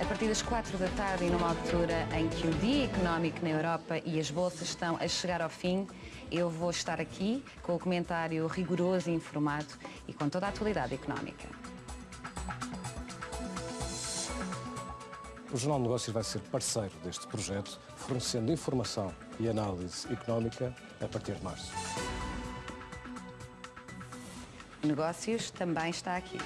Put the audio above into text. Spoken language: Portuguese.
a partir das quatro da tarde e numa altura em que o dia económico na Europa e as bolsas estão a chegar ao fim, eu vou estar aqui com o comentário rigoroso e informado e com toda a atualidade económica. O Jornal de Negócios vai ser parceiro deste projeto, fornecendo informação e análise económica a partir de março. Negócios também está aqui.